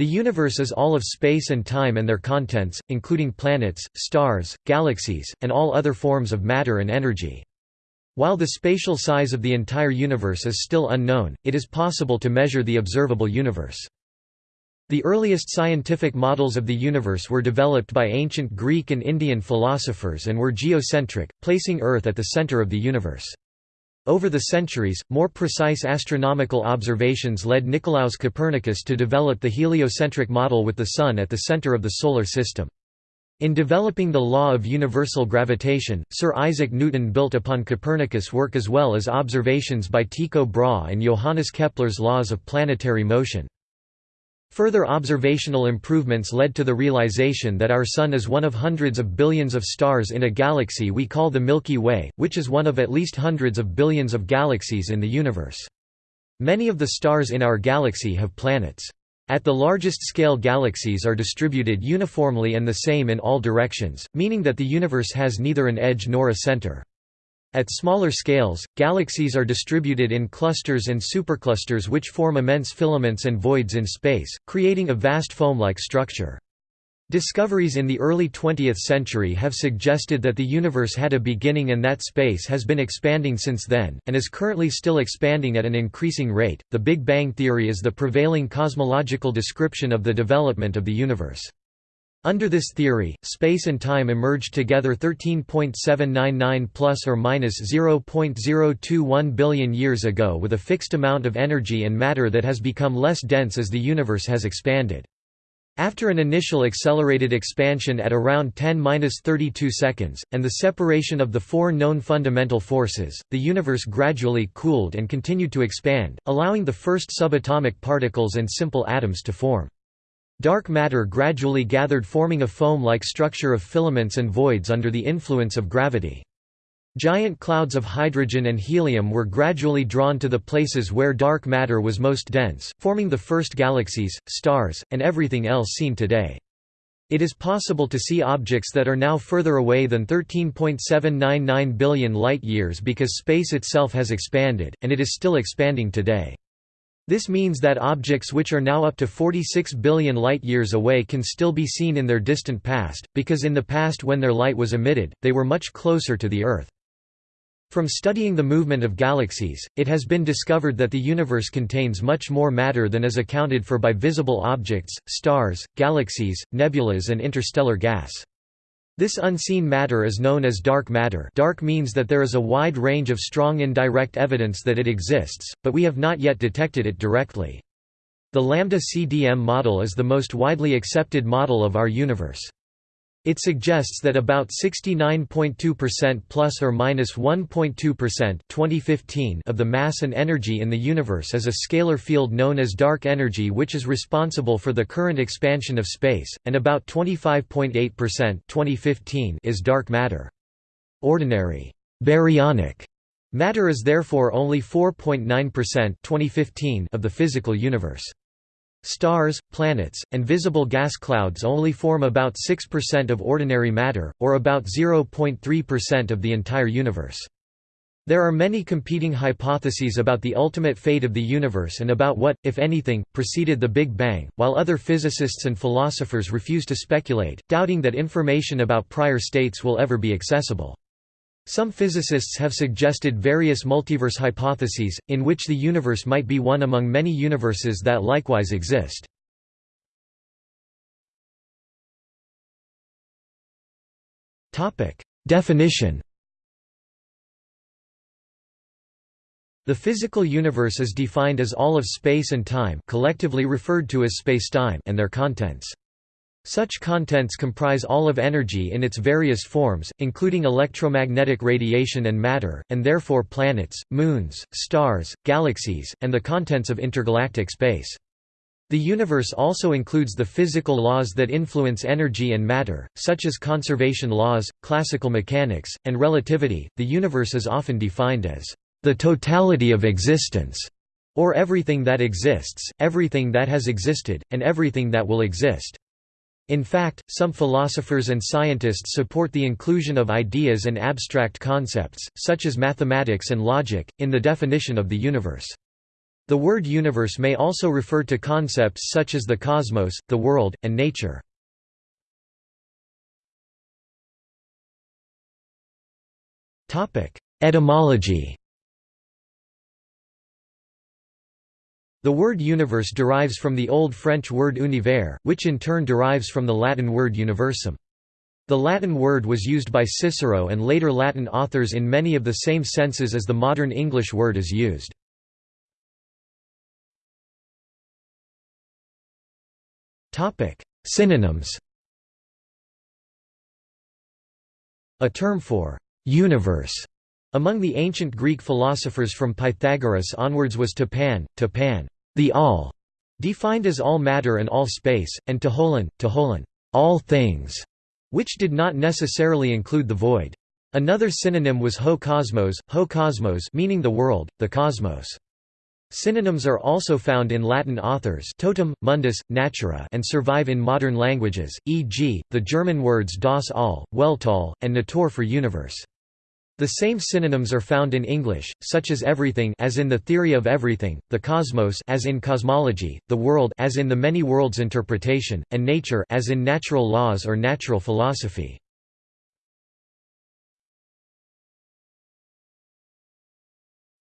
The universe is all of space and time and their contents, including planets, stars, galaxies, and all other forms of matter and energy. While the spatial size of the entire universe is still unknown, it is possible to measure the observable universe. The earliest scientific models of the universe were developed by ancient Greek and Indian philosophers and were geocentric, placing Earth at the center of the universe. Over the centuries, more precise astronomical observations led Nicolaus Copernicus to develop the heliocentric model with the Sun at the center of the Solar System. In developing the law of universal gravitation, Sir Isaac Newton built upon Copernicus' work as well as observations by Tycho Brahe and Johannes Kepler's laws of planetary motion. Further observational improvements led to the realization that our Sun is one of hundreds of billions of stars in a galaxy we call the Milky Way, which is one of at least hundreds of billions of galaxies in the universe. Many of the stars in our galaxy have planets. At the largest scale galaxies are distributed uniformly and the same in all directions, meaning that the universe has neither an edge nor a center. At smaller scales, galaxies are distributed in clusters and superclusters which form immense filaments and voids in space, creating a vast foam-like structure. Discoveries in the early 20th century have suggested that the universe had a beginning and that space has been expanding since then, and is currently still expanding at an increasing rate. The Big Bang theory is the prevailing cosmological description of the development of the universe. Under this theory, space and time emerged together 13.799 plus or minus 0.021 billion years ago with a fixed amount of energy and matter that has become less dense as the universe has expanded. After an initial accelerated expansion at around 10-32 seconds, and the separation of the four known fundamental forces, the universe gradually cooled and continued to expand, allowing the first subatomic particles and simple atoms to form. Dark matter gradually gathered forming a foam-like structure of filaments and voids under the influence of gravity. Giant clouds of hydrogen and helium were gradually drawn to the places where dark matter was most dense, forming the first galaxies, stars, and everything else seen today. It is possible to see objects that are now further away than 13.799 billion light-years because space itself has expanded, and it is still expanding today. This means that objects which are now up to 46 billion light-years away can still be seen in their distant past, because in the past when their light was emitted, they were much closer to the Earth. From studying the movement of galaxies, it has been discovered that the universe contains much more matter than is accounted for by visible objects, stars, galaxies, nebulas and interstellar gas. This unseen matter is known as dark matter dark means that there is a wide range of strong indirect evidence that it exists, but we have not yet detected it directly. The lambda-CDM model is the most widely accepted model of our universe. It suggests that about 69.2% plus or minus 1.2% 2015 of the mass and energy in the universe is a scalar field known as dark energy which is responsible for the current expansion of space, and about 25.8% 2015 is dark matter. Ordinary baryonic matter is therefore only 4.9% 2015 of the physical universe. Stars, planets, and visible gas clouds only form about 6% of ordinary matter, or about 0.3% of the entire universe. There are many competing hypotheses about the ultimate fate of the universe and about what, if anything, preceded the Big Bang, while other physicists and philosophers refuse to speculate, doubting that information about prior states will ever be accessible. Some physicists have suggested various multiverse hypotheses, in which the universe might be one among many universes that likewise exist. Definition The physical universe is defined as all of space and time collectively referred to as spacetime and their contents. Such contents comprise all of energy in its various forms, including electromagnetic radiation and matter, and therefore planets, moons, stars, galaxies, and the contents of intergalactic space. The universe also includes the physical laws that influence energy and matter, such as conservation laws, classical mechanics, and relativity. The universe is often defined as the totality of existence, or everything that exists, everything that has existed, and everything that will exist. In fact, some philosophers and scientists support the inclusion of ideas and abstract concepts, such as mathematics and logic, in the definition of the universe. The word universe may also refer to concepts such as the cosmos, the world, and nature. Etymology The word universe derives from the Old French word univers, which in turn derives from the Latin word universum. The Latin word was used by Cicero and later Latin authors in many of the same senses as the modern English word is used. Synonyms A term for «universe» among the ancient Greek philosophers from Pythagoras onwards was to pan, to pan, the all, defined as all matter and all space, and to holon, to holon, all things, which did not necessarily include the void. Another synonym was ho cosmos, ho cosmos meaning the world, the cosmos. Synonyms are also found in Latin authors totum, mundus, natura and survive in modern languages, e.g., the German words das All, Weltall, and Natur for universe. The same synonyms are found in English, such as everything as in the theory of everything, the cosmos as in cosmology, the world as in the many worlds interpretation, and nature as in natural laws or natural philosophy.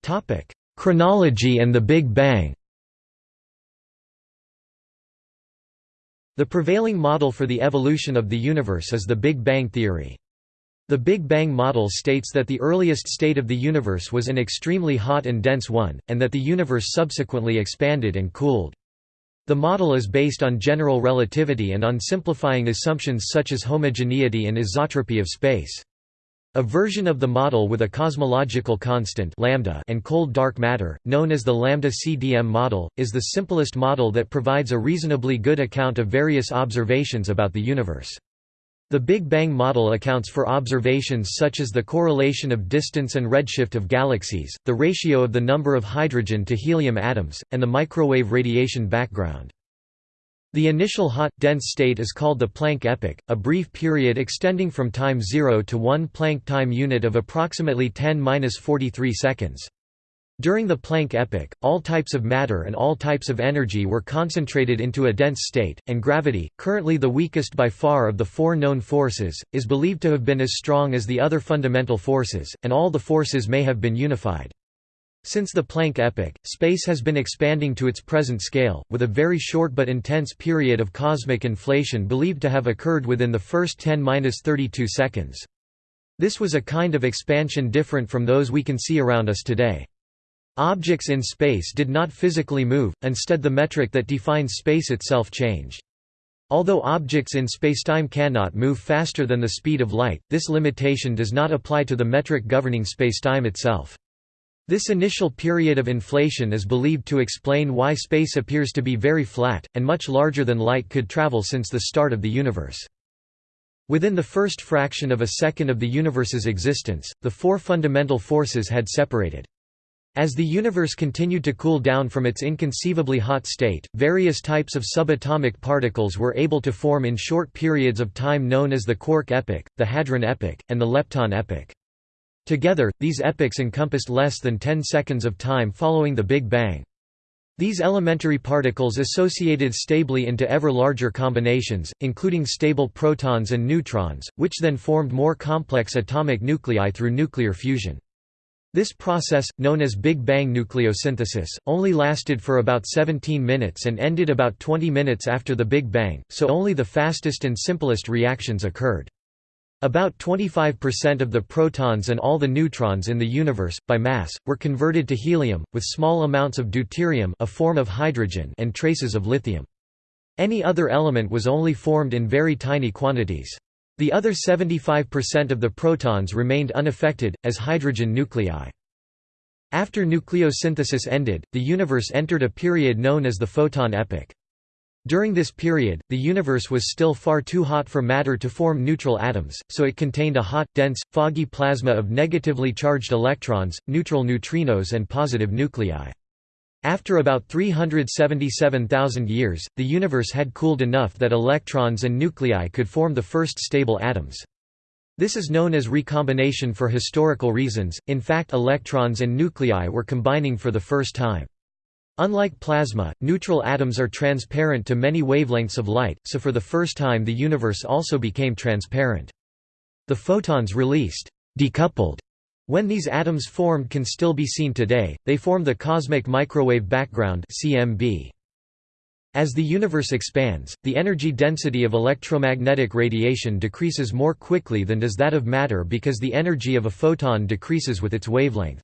Topic: Chronology and the Big Bang The prevailing model for the evolution of the universe is the Big Bang theory. The Big Bang model states that the earliest state of the universe was an extremely hot and dense one, and that the universe subsequently expanded and cooled. The model is based on general relativity and on simplifying assumptions such as homogeneity and isotropy of space. A version of the model with a cosmological constant lambda and cold dark matter, known as the lambda-CDM model, is the simplest model that provides a reasonably good account of various observations about the universe. The Big Bang model accounts for observations such as the correlation of distance and redshift of galaxies, the ratio of the number of hydrogen to helium atoms, and the microwave radiation background. The initial hot, dense state is called the Planck epoch, a brief period extending from time 0 to 1 Planck time unit of approximately 10-43 seconds. During the Planck epoch, all types of matter and all types of energy were concentrated into a dense state, and gravity, currently the weakest by far of the four known forces, is believed to have been as strong as the other fundamental forces, and all the forces may have been unified. Since the Planck epoch, space has been expanding to its present scale, with a very short but intense period of cosmic inflation believed to have occurred within the first 10–32 seconds. This was a kind of expansion different from those we can see around us today. Objects in space did not physically move, instead the metric that defines space itself changed. Although objects in spacetime cannot move faster than the speed of light, this limitation does not apply to the metric governing spacetime itself. This initial period of inflation is believed to explain why space appears to be very flat, and much larger than light could travel since the start of the universe. Within the first fraction of a second of the universe's existence, the four fundamental forces had separated. As the universe continued to cool down from its inconceivably hot state, various types of subatomic particles were able to form in short periods of time known as the quark epoch, the hadron epoch, and the lepton epoch. Together, these epochs encompassed less than 10 seconds of time following the Big Bang. These elementary particles associated stably into ever larger combinations, including stable protons and neutrons, which then formed more complex atomic nuclei through nuclear fusion. This process, known as Big Bang nucleosynthesis, only lasted for about 17 minutes and ended about 20 minutes after the Big Bang, so only the fastest and simplest reactions occurred. About 25% of the protons and all the neutrons in the universe, by mass, were converted to helium, with small amounts of deuterium a form of hydrogen and traces of lithium. Any other element was only formed in very tiny quantities. The other 75% of the protons remained unaffected, as hydrogen nuclei. After nucleosynthesis ended, the universe entered a period known as the photon epoch. During this period, the universe was still far too hot for matter to form neutral atoms, so it contained a hot, dense, foggy plasma of negatively charged electrons, neutral neutrinos and positive nuclei. After about 377,000 years, the universe had cooled enough that electrons and nuclei could form the first stable atoms. This is known as recombination for historical reasons, in fact electrons and nuclei were combining for the first time. Unlike plasma, neutral atoms are transparent to many wavelengths of light, so for the first time the universe also became transparent. The photons released decoupled when these atoms formed can still be seen today, they form the cosmic microwave background CMB. As the universe expands, the energy density of electromagnetic radiation decreases more quickly than does that of matter because the energy of a photon decreases with its wavelength.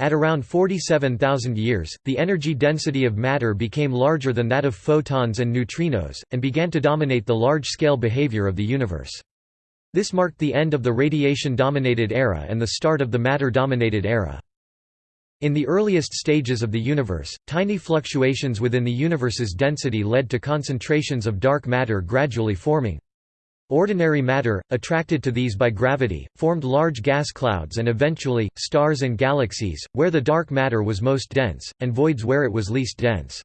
At around 47,000 years, the energy density of matter became larger than that of photons and neutrinos, and began to dominate the large-scale behavior of the universe. This marked the end of the radiation-dominated era and the start of the matter-dominated era. In the earliest stages of the universe, tiny fluctuations within the universe's density led to concentrations of dark matter gradually forming. Ordinary matter, attracted to these by gravity, formed large gas clouds and eventually, stars and galaxies, where the dark matter was most dense, and voids where it was least dense.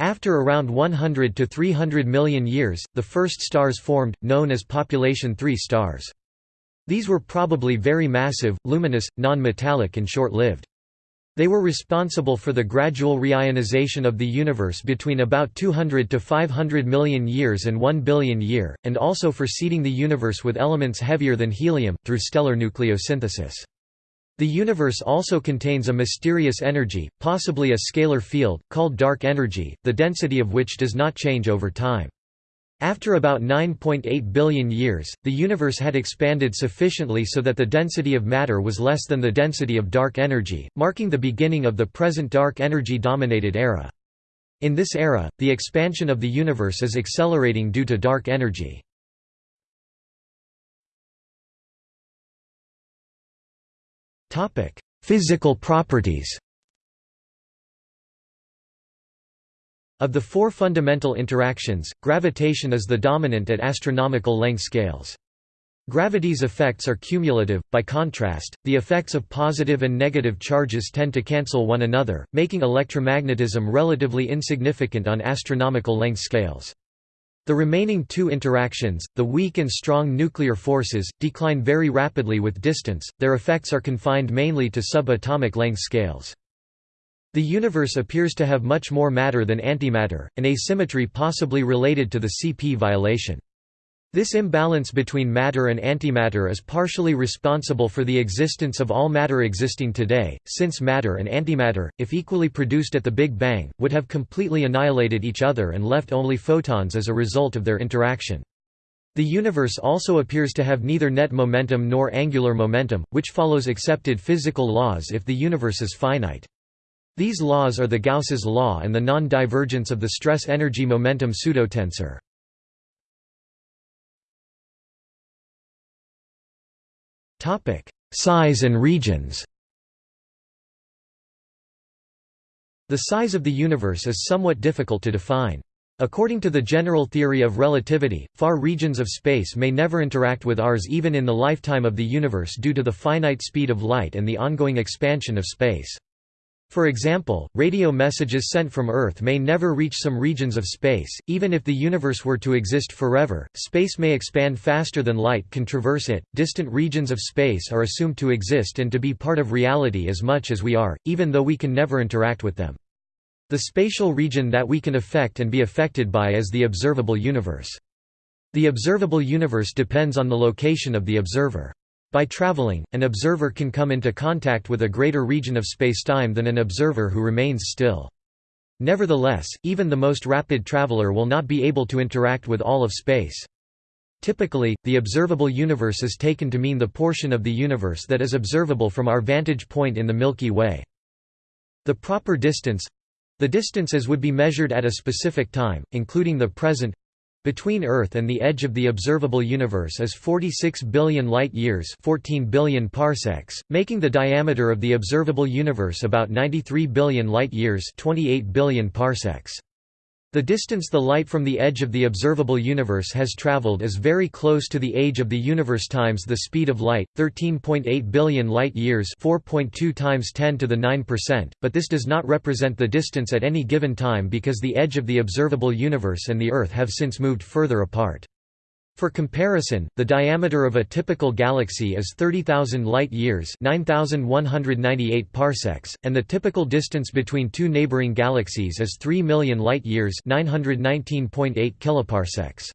After around 100 to 300 million years, the first stars formed, known as population 3 stars. These were probably very massive, luminous, non-metallic and short-lived. They were responsible for the gradual reionization of the universe between about 200 to 500 million years and 1 billion year, and also for seeding the universe with elements heavier than helium, through stellar nucleosynthesis. The universe also contains a mysterious energy, possibly a scalar field, called dark energy, the density of which does not change over time. After about 9.8 billion years, the universe had expanded sufficiently so that the density of matter was less than the density of dark energy, marking the beginning of the present dark energy-dominated era. In this era, the expansion of the universe is accelerating due to dark energy. Physical properties Of the four fundamental interactions, gravitation is the dominant at astronomical length scales. Gravity's effects are cumulative, by contrast, the effects of positive and negative charges tend to cancel one another, making electromagnetism relatively insignificant on astronomical length scales. The remaining two interactions, the weak and strong nuclear forces, decline very rapidly with distance, their effects are confined mainly to subatomic length scales. The universe appears to have much more matter than antimatter, an asymmetry possibly related to the CP violation. This imbalance between matter and antimatter is partially responsible for the existence of all matter existing today, since matter and antimatter, if equally produced at the Big Bang, would have completely annihilated each other and left only photons as a result of their interaction. The universe also appears to have neither net momentum nor angular momentum, which follows accepted physical laws if the universe is finite. These laws are the Gauss's law and the non-divergence of the stress-energy-momentum pseudotensor. Topic: Size and regions. The size of the universe is somewhat difficult to define. According to the general theory of relativity, far regions of space may never interact with ours even in the lifetime of the universe due to the finite speed of light and the ongoing expansion of space. For example, radio messages sent from Earth may never reach some regions of space, even if the universe were to exist forever. Space may expand faster than light can traverse it. Distant regions of space are assumed to exist and to be part of reality as much as we are, even though we can never interact with them. The spatial region that we can affect and be affected by is the observable universe. The observable universe depends on the location of the observer. By traveling, an observer can come into contact with a greater region of spacetime than an observer who remains still. Nevertheless, even the most rapid traveler will not be able to interact with all of space. Typically, the observable universe is taken to mean the portion of the universe that is observable from our vantage point in the Milky Way. The proper distance—the distance as would be measured at a specific time, including the present between Earth and the edge of the observable universe is 46 billion light-years 14 billion parsecs, making the diameter of the observable universe about 93 billion light-years 28 billion parsecs. The distance the light from the edge of the observable universe has traveled is very close to the age of the universe times the speed of light, 13.8 billion light-years 4.2 times 10 to the 9%, but this does not represent the distance at any given time because the edge of the observable universe and the Earth have since moved further apart. For comparison, the diameter of a typical galaxy is 30,000 light-years (9,198 parsecs), and the typical distance between two neighboring galaxies is 3 million light-years (919.8 kiloparsecs).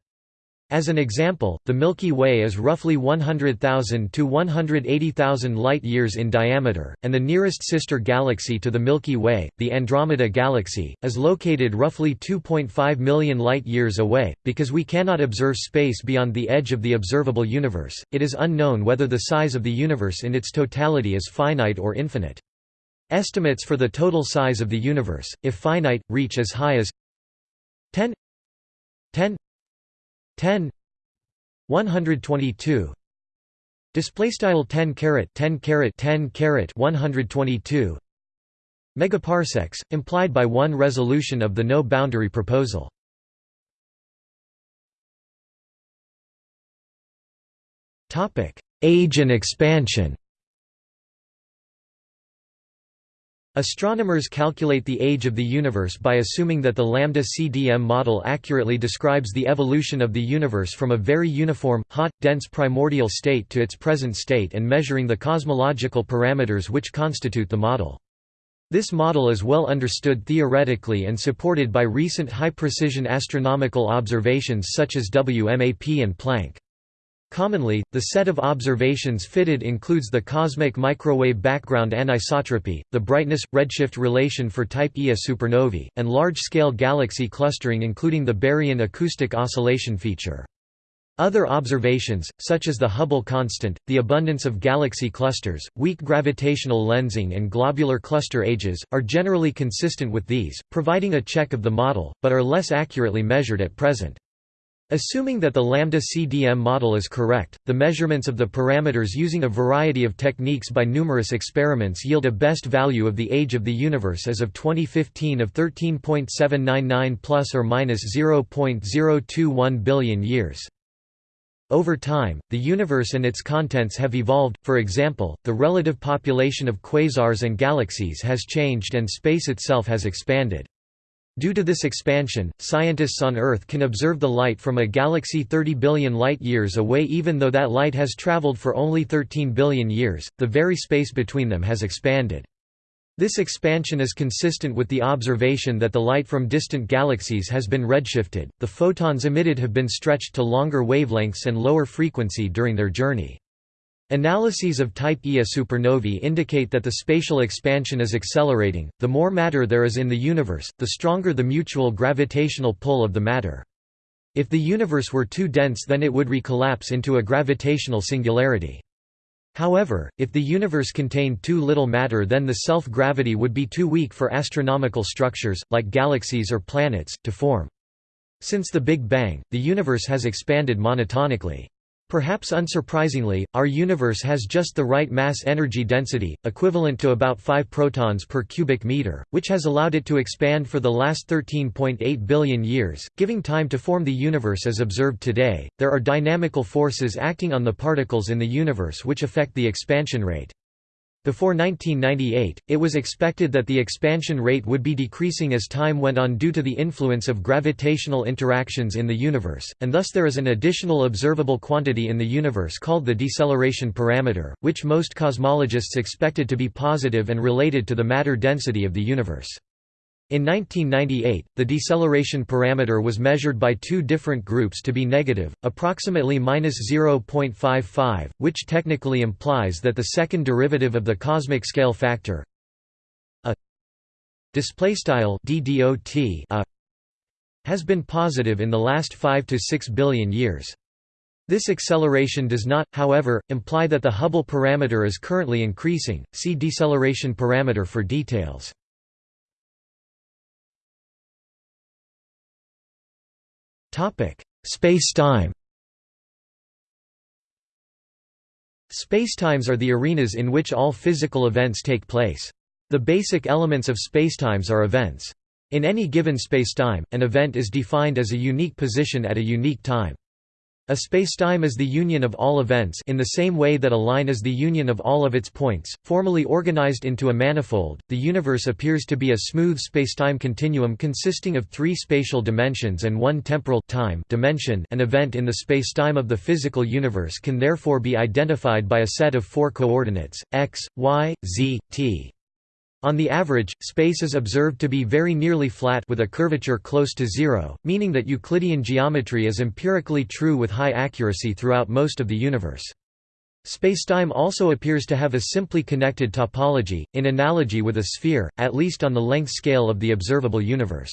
As an example, the Milky Way is roughly 100,000 to 180,000 light-years in diameter, and the nearest sister galaxy to the Milky Way, the Andromeda Galaxy, is located roughly 2.5 million light-years away. Because we cannot observe space beyond the edge of the observable universe, it is unknown whether the size of the universe in its totality is finite or infinite. Estimates for the total size of the universe, if finite, reach as high as 10 10 10 122 display style 10 caret 10 caret 10 caret 122 megaparsecs implied by one resolution of the no boundary proposal. Topic age and expansion Astronomers calculate the age of the universe by assuming that the lambda CDM model accurately describes the evolution of the universe from a very uniform, hot, dense primordial state to its present state and measuring the cosmological parameters which constitute the model. This model is well understood theoretically and supported by recent high-precision astronomical observations such as WMAP and Planck. Commonly, the set of observations fitted includes the cosmic microwave background anisotropy, the brightness-redshift relation for type Ia supernovae, and large-scale galaxy clustering including the baryon acoustic oscillation feature. Other observations, such as the Hubble constant, the abundance of galaxy clusters, weak gravitational lensing and globular cluster ages, are generally consistent with these, providing a check of the model, but are less accurately measured at present. Assuming that the lambda CDM model is correct, the measurements of the parameters using a variety of techniques by numerous experiments yield a best value of the age of the universe as of 2015 of 13.799 plus or minus 0.021 billion years. Over time, the universe and its contents have evolved, for example, the relative population of quasars and galaxies has changed and space itself has expanded. Due to this expansion, scientists on Earth can observe the light from a galaxy 30 billion light-years away even though that light has traveled for only 13 billion years, the very space between them has expanded. This expansion is consistent with the observation that the light from distant galaxies has been redshifted, the photons emitted have been stretched to longer wavelengths and lower frequency during their journey. Analyses of type Ia supernovae indicate that the spatial expansion is accelerating. The more matter there is in the universe, the stronger the mutual gravitational pull of the matter. If the universe were too dense then it would recollapse into a gravitational singularity. However, if the universe contained too little matter then the self-gravity would be too weak for astronomical structures, like galaxies or planets, to form. Since the Big Bang, the universe has expanded monotonically. Perhaps unsurprisingly, our universe has just the right mass-energy density, equivalent to about 5 protons per cubic meter, which has allowed it to expand for the last 13.8 billion years, giving time to form the universe as observed today. There are dynamical forces acting on the particles in the universe which affect the expansion rate. Before 1998, it was expected that the expansion rate would be decreasing as time went on due to the influence of gravitational interactions in the universe, and thus there is an additional observable quantity in the universe called the deceleration parameter, which most cosmologists expected to be positive and related to the matter density of the universe. In 1998, the deceleration parameter was measured by two different groups to be negative, approximately -0.55, which technically implies that the second derivative of the cosmic scale factor a a has been positive in the last 5 to 6 billion years. This acceleration does not, however, imply that the Hubble parameter is currently increasing. See deceleration parameter for details. Space-time Spacetimes are the arenas in which all physical events take place. The basic elements of spacetimes are events. In any given spacetime, an event is defined as a unique position at a unique time. A spacetime is the union of all events in the same way that a line is the union of all of its points, formally organized into a manifold. The universe appears to be a smooth spacetime continuum consisting of three spatial dimensions and one temporal time dimension. An event in the spacetime of the physical universe can therefore be identified by a set of four coordinates: x, y, z, t. On the average, space is observed to be very nearly flat with a curvature close to zero, meaning that Euclidean geometry is empirically true with high accuracy throughout most of the universe. Spacetime also appears to have a simply connected topology, in analogy with a sphere, at least on the length scale of the observable universe.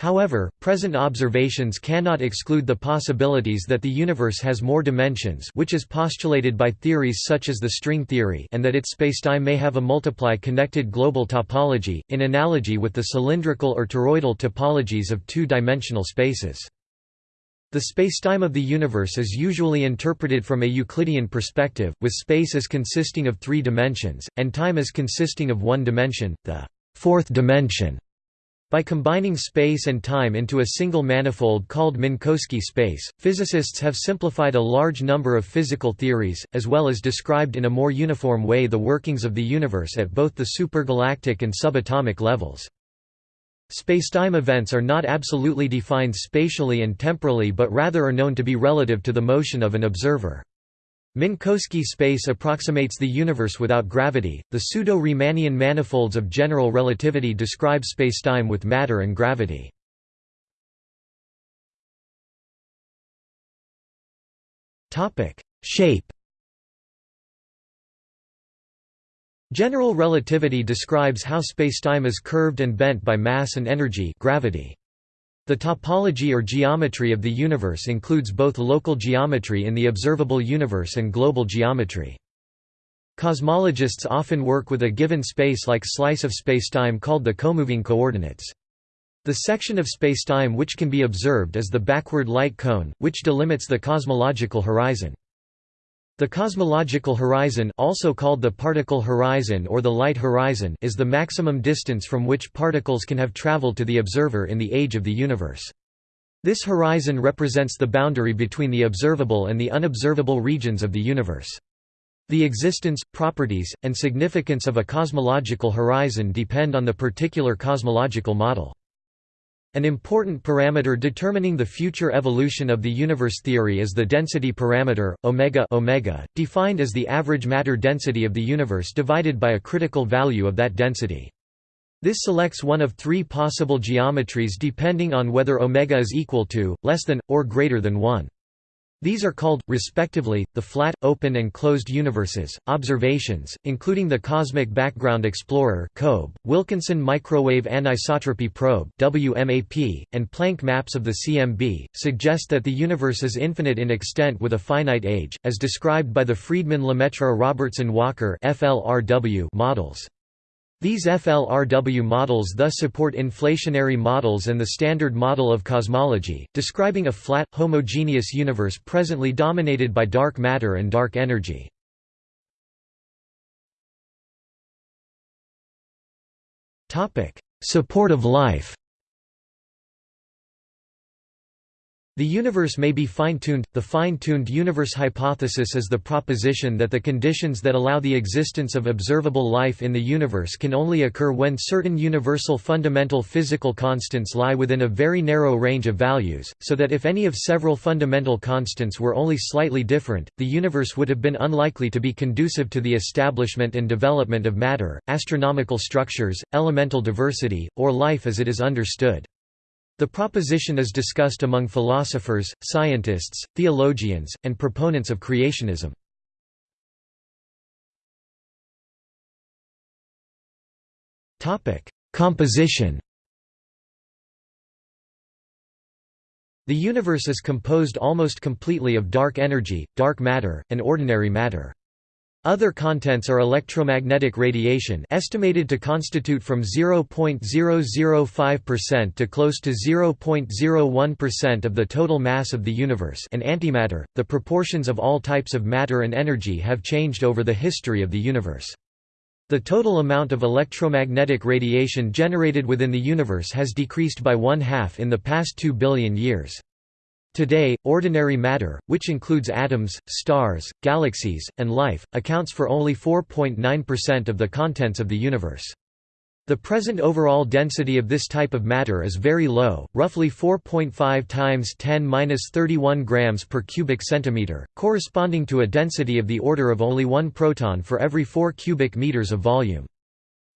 However, present observations cannot exclude the possibilities that the universe has more dimensions which is postulated by theories such as the string theory and that its spacetime may have a multiply connected global topology, in analogy with the cylindrical or toroidal topologies of two-dimensional spaces. The spacetime of the universe is usually interpreted from a Euclidean perspective, with space as consisting of three dimensions, and time as consisting of one dimension, the fourth dimension. By combining space and time into a single manifold called Minkowski space, physicists have simplified a large number of physical theories, as well as described in a more uniform way the workings of the universe at both the supergalactic and subatomic levels. Spacetime events are not absolutely defined spatially and temporally but rather are known to be relative to the motion of an observer. Minkowski space approximates the universe without gravity. The pseudo-Riemannian manifolds of general relativity describe spacetime with matter and gravity. Topic: Shape. General relativity describes how spacetime is curved and bent by mass and energy, gravity. The topology or geometry of the universe includes both local geometry in the observable universe and global geometry. Cosmologists often work with a given space-like slice of spacetime called the comoving coordinates. The section of spacetime which can be observed is the backward light cone, which delimits the cosmological horizon. The cosmological horizon also called the particle horizon or the light horizon is the maximum distance from which particles can have traveled to the observer in the age of the universe. This horizon represents the boundary between the observable and the unobservable regions of the universe. The existence, properties, and significance of a cosmological horizon depend on the particular cosmological model. An important parameter determining the future evolution of the universe theory is the density parameter, omega, omega defined as the average matter density of the universe divided by a critical value of that density. This selects one of three possible geometries depending on whether omega is equal to, less than, or greater than 1. These are called, respectively, the flat, open and closed universes. Observations, including the Cosmic Background Explorer (COBE), Wilkinson Microwave Anisotropy Probe (WMAP), and Planck maps of the CMB, suggest that the universe is infinite in extent with a finite age, as described by the Friedmann-Lemaitre-Robertson-Walker (FLRW) models. These FLRW models thus support inflationary models and the Standard Model of Cosmology, describing a flat, homogeneous universe presently dominated by dark matter and dark energy. Support of life The universe may be fine-tuned. The fine-tuned universe hypothesis is the proposition that the conditions that allow the existence of observable life in the universe can only occur when certain universal fundamental physical constants lie within a very narrow range of values, so that if any of several fundamental constants were only slightly different, the universe would have been unlikely to be conducive to the establishment and development of matter, astronomical structures, elemental diversity, or life as it is understood. The proposition is discussed among philosophers, scientists, theologians, and proponents of creationism. Composition The universe is composed almost completely of dark energy, dark matter, and ordinary matter. Other contents are electromagnetic radiation estimated to constitute from 0.005% to close to 0.01% of the total mass of the universe and antimatter. The proportions of all types of matter and energy have changed over the history of the universe. The total amount of electromagnetic radiation generated within the universe has decreased by one half in the past 2 billion years. Today, ordinary matter, which includes atoms, stars, galaxies, and life, accounts for only 4.9% of the contents of the universe. The present overall density of this type of matter is very low, roughly 4.5 times 10^-31 grams per cubic centimeter, corresponding to a density of the order of only 1 proton for every 4 cubic meters of volume.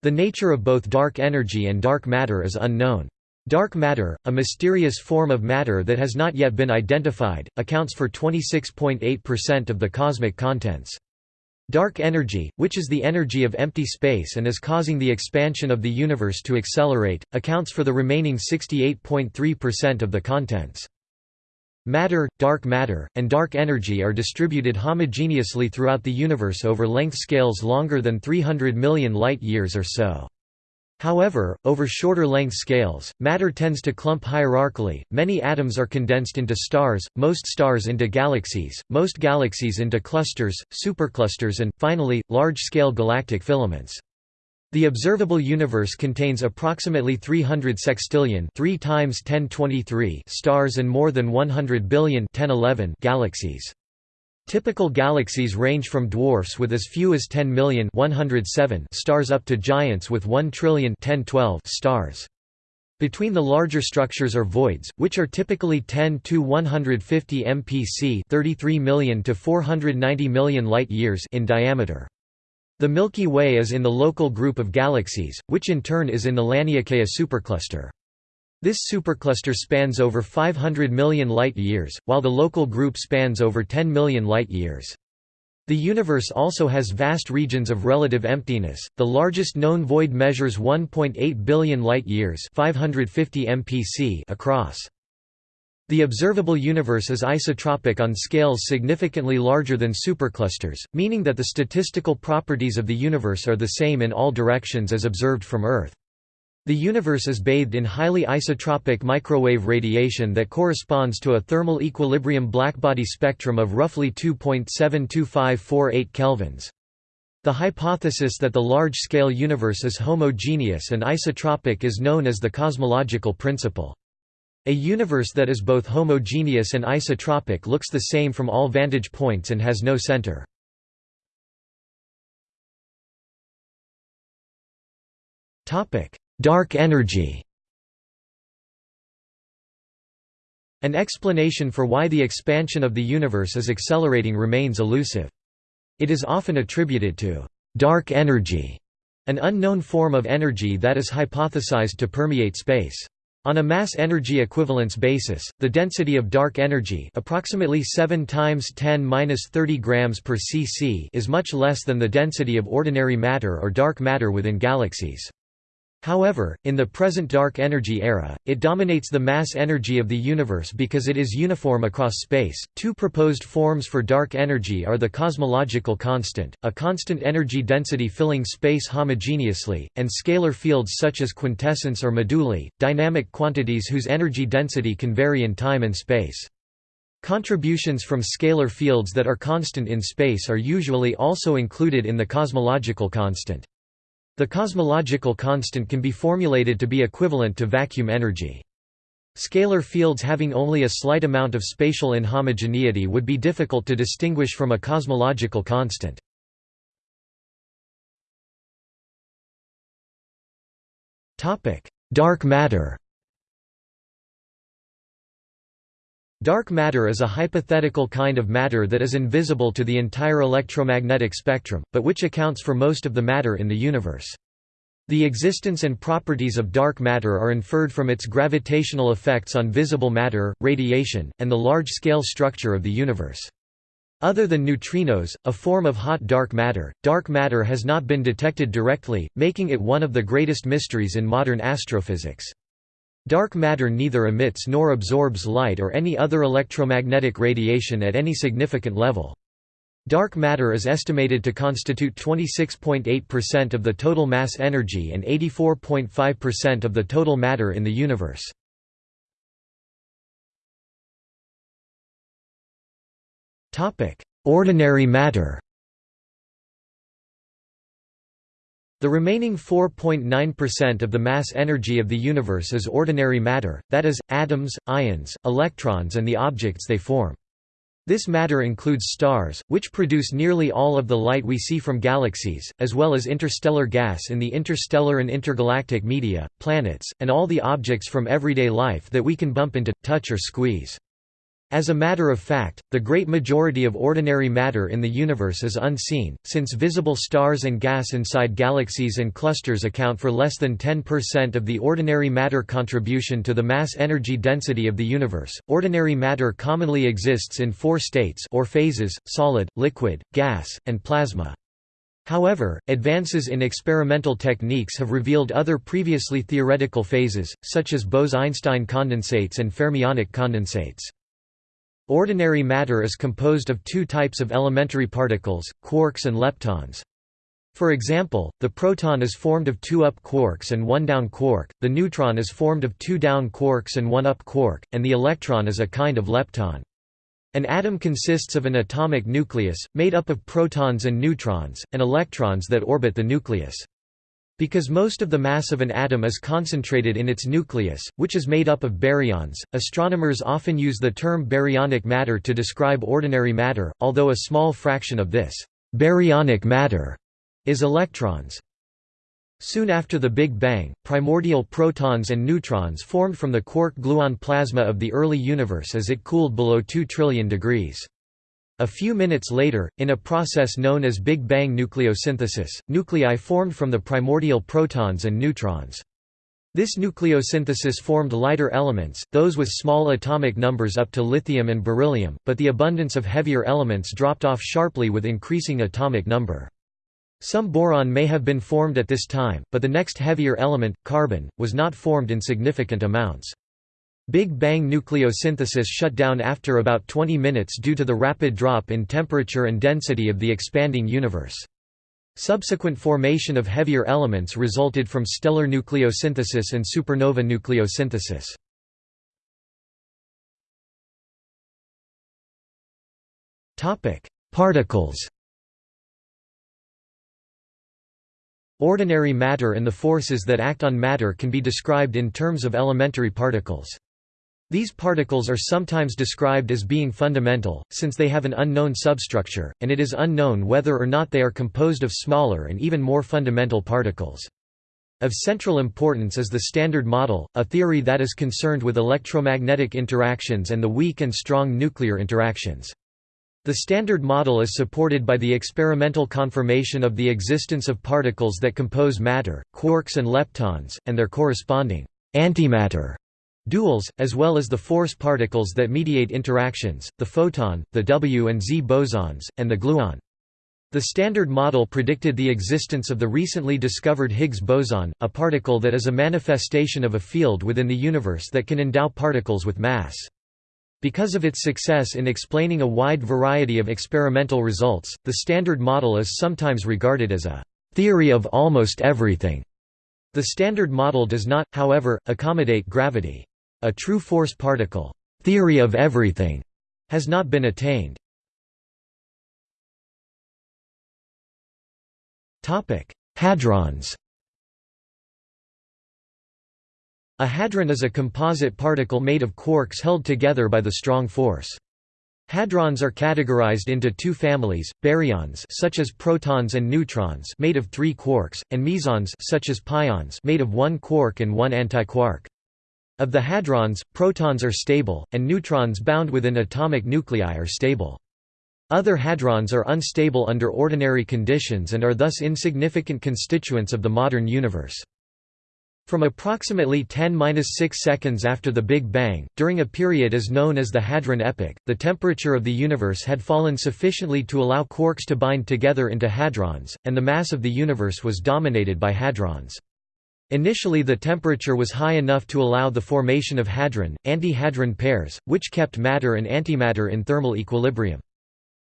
The nature of both dark energy and dark matter is unknown. Dark matter, a mysterious form of matter that has not yet been identified, accounts for 26.8% of the cosmic contents. Dark energy, which is the energy of empty space and is causing the expansion of the universe to accelerate, accounts for the remaining 68.3% of the contents. Matter, dark matter, and dark energy are distributed homogeneously throughout the universe over length scales longer than 300 million light-years or so. However, over shorter length scales, matter tends to clump hierarchically, many atoms are condensed into stars, most stars into galaxies, most galaxies into clusters, superclusters and, finally, large-scale galactic filaments. The observable universe contains approximately 300 sextillion 3 times 1023 stars and more than 100 billion 1011 galaxies. Typical galaxies range from dwarfs with as few as 10 million 107 stars up to giants with 1 trillion 1012 stars. Between the larger structures are voids, which are typically 10 to 150 mpc 33 million to 490 million light-years in diameter. The Milky Way is in the local group of galaxies, which in turn is in the Laniakea supercluster. This supercluster spans over 500 million light-years, while the local group spans over 10 million light-years. The universe also has vast regions of relative emptiness. The largest known void measures 1.8 billion light-years, 550 mpc across. The observable universe is isotropic on scales significantly larger than superclusters, meaning that the statistical properties of the universe are the same in all directions as observed from Earth. The universe is bathed in highly isotropic microwave radiation that corresponds to a thermal equilibrium blackbody spectrum of roughly 2.72548 kelvins. The hypothesis that the large-scale universe is homogeneous and isotropic is known as the cosmological principle. A universe that is both homogeneous and isotropic looks the same from all vantage points and has no center. Topic: Dark energy An explanation for why the expansion of the universe is accelerating remains elusive. It is often attributed to «dark energy», an unknown form of energy that is hypothesized to permeate space. On a mass-energy equivalence basis, the density of dark energy approximately 7 times 10^-30 grams per cc is much less than the density of ordinary matter or dark matter within galaxies. However, in the present dark energy era, it dominates the mass energy of the universe because it is uniform across space. Two proposed forms for dark energy are the cosmological constant, a constant energy density filling space homogeneously, and scalar fields such as quintessence or moduli, dynamic quantities whose energy density can vary in time and space. Contributions from scalar fields that are constant in space are usually also included in the cosmological constant. The cosmological constant can be formulated to be equivalent to vacuum energy. Scalar fields having only a slight amount of spatial inhomogeneity would be difficult to distinguish from a cosmological constant. Dark matter Dark matter is a hypothetical kind of matter that is invisible to the entire electromagnetic spectrum, but which accounts for most of the matter in the universe. The existence and properties of dark matter are inferred from its gravitational effects on visible matter, radiation, and the large-scale structure of the universe. Other than neutrinos, a form of hot dark matter, dark matter has not been detected directly, making it one of the greatest mysteries in modern astrophysics. Dark matter neither emits nor absorbs light or any other electromagnetic radiation at any significant level. Dark matter is estimated to constitute 26.8% of the total mass energy and 84.5% of the total matter in the universe. Ordinary matter The remaining 4.9% of the mass energy of the universe is ordinary matter, that is, atoms, ions, electrons and the objects they form. This matter includes stars, which produce nearly all of the light we see from galaxies, as well as interstellar gas in the interstellar and intergalactic media, planets, and all the objects from everyday life that we can bump into, touch or squeeze. As a matter of fact, the great majority of ordinary matter in the universe is unseen, since visible stars and gas inside galaxies and clusters account for less than 10% of the ordinary matter contribution to the mass energy density of the universe. Ordinary matter commonly exists in four states or phases: solid, liquid, gas, and plasma. However, advances in experimental techniques have revealed other previously theoretical phases, such as Bose–Einstein condensates and fermionic condensates. Ordinary matter is composed of two types of elementary particles, quarks and leptons. For example, the proton is formed of two up quarks and one down quark, the neutron is formed of two down quarks and one up quark, and the electron is a kind of lepton. An atom consists of an atomic nucleus, made up of protons and neutrons, and electrons that orbit the nucleus. Because most of the mass of an atom is concentrated in its nucleus, which is made up of baryons, astronomers often use the term baryonic matter to describe ordinary matter, although a small fraction of this baryonic matter is electrons. Soon after the Big Bang, primordial protons and neutrons formed from the quark-gluon plasma of the early universe as it cooled below 2 trillion degrees. A few minutes later, in a process known as Big Bang nucleosynthesis, nuclei formed from the primordial protons and neutrons. This nucleosynthesis formed lighter elements, those with small atomic numbers up to lithium and beryllium, but the abundance of heavier elements dropped off sharply with increasing atomic number. Some boron may have been formed at this time, but the next heavier element, carbon, was not formed in significant amounts. Big Bang nucleosynthesis shut down after about 20 minutes due to the rapid drop in temperature and density of the expanding universe. Subsequent formation of heavier elements resulted from stellar nucleosynthesis and supernova nucleosynthesis. Particles Ordinary matter and the forces that act on matter can be described in terms of elementary particles. These particles are sometimes described as being fundamental, since they have an unknown substructure, and it is unknown whether or not they are composed of smaller and even more fundamental particles. Of central importance is the Standard Model, a theory that is concerned with electromagnetic interactions and the weak and strong nuclear interactions. The Standard Model is supported by the experimental confirmation of the existence of particles that compose matter, quarks and leptons, and their corresponding antimatter duals, as well as the force particles that mediate interactions, the photon, the W and Z bosons, and the gluon. The Standard Model predicted the existence of the recently discovered Higgs boson, a particle that is a manifestation of a field within the universe that can endow particles with mass. Because of its success in explaining a wide variety of experimental results, the Standard Model is sometimes regarded as a theory of almost everything. The Standard Model does not, however, accommodate gravity. A true force particle theory of everything has not been attained. Topic: Hadrons. A hadron is a composite particle made of quarks held together by the strong force. Hadrons are categorized into two families, baryons such as protons and neutrons made of 3 quarks, and mesons such as pions made of 1 quark and 1 antiquark. Of the hadrons, protons are stable, and neutrons bound within atomic nuclei are stable. Other hadrons are unstable under ordinary conditions and are thus insignificant constituents of the modern universe. From approximately 10–6 seconds after the Big Bang, during a period as known as the Hadron Epoch, the temperature of the universe had fallen sufficiently to allow quarks to bind together into hadrons, and the mass of the universe was dominated by hadrons. Initially the temperature was high enough to allow the formation of hadron, anti-hadron pairs, which kept matter and antimatter in thermal equilibrium.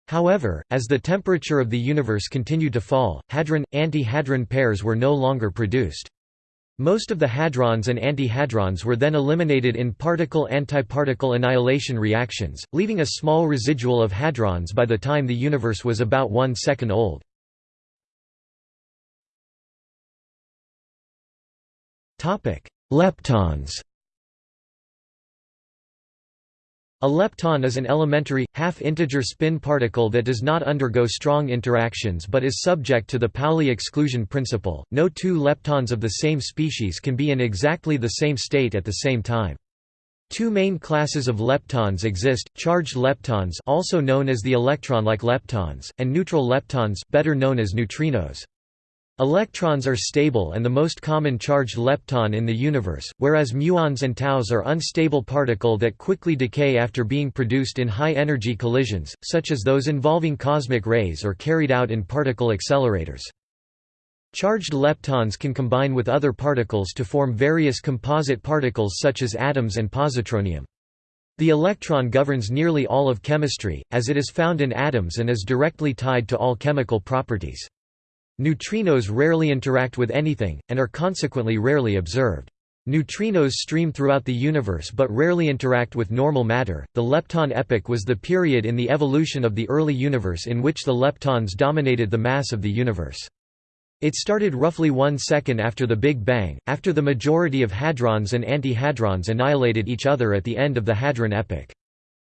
However, as the temperature of the universe continued to fall, hadron, anti-hadron pairs were no longer produced. Most of the hadrons and antihadrons were then eliminated in particle-antiparticle annihilation reactions, leaving a small residual of hadrons by the time the universe was about one second old. Leptons A lepton is an elementary, half-integer spin particle that does not undergo strong interactions but is subject to the Pauli exclusion principle. No two leptons of the same species can be in exactly the same state at the same time. Two main classes of leptons exist, charged leptons also known as the electron-like leptons, and neutral leptons better known as neutrinos. Electrons are stable and the most common charged lepton in the universe, whereas muons and taus are unstable particle that quickly decay after being produced in high-energy collisions, such as those involving cosmic rays or carried out in particle accelerators. Charged leptons can combine with other particles to form various composite particles such as atoms and positronium. The electron governs nearly all of chemistry, as it is found in atoms and is directly tied to all chemical properties. Neutrinos rarely interact with anything, and are consequently rarely observed. Neutrinos stream throughout the universe but rarely interact with normal matter. The lepton epoch was the period in the evolution of the early universe in which the leptons dominated the mass of the universe. It started roughly one second after the Big Bang, after the majority of hadrons and antihadrons annihilated each other at the end of the hadron epoch.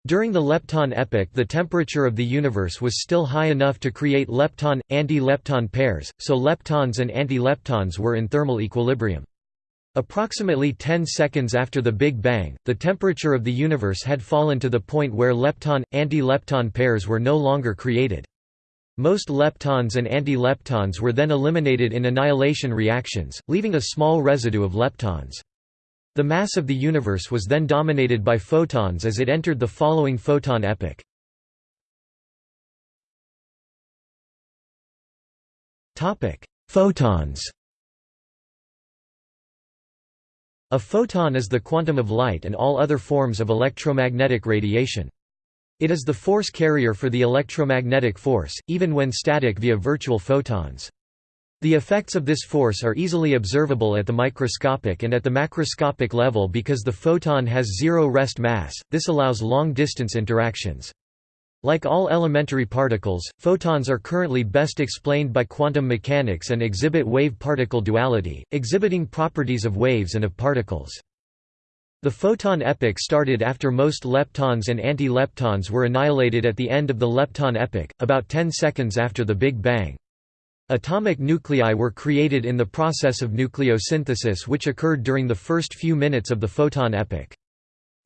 During the lepton epoch the temperature of the universe was still high enough to create lepton-anti-lepton pairs, so leptons and anti-leptons were in thermal equilibrium. Approximately 10 seconds after the Big Bang, the temperature of the universe had fallen to the point where lepton-anti-lepton pairs were no longer created. Most leptons and anti-leptons were then eliminated in annihilation reactions, leaving a small residue of leptons. The mass of the universe was then dominated by photons as it entered the following photon epoch. Photons A photon is the quantum of light and all other forms of electromagnetic radiation. It is the force carrier for the electromagnetic force, even when static via virtual photons. The effects of this force are easily observable at the microscopic and at the macroscopic level because the photon has zero rest mass, this allows long-distance interactions. Like all elementary particles, photons are currently best explained by quantum mechanics and exhibit wave-particle duality, exhibiting properties of waves and of particles. The photon epoch started after most leptons and anti-leptons were annihilated at the end of the lepton epoch, about 10 seconds after the Big Bang. Atomic nuclei were created in the process of nucleosynthesis which occurred during the first few minutes of the photon epoch.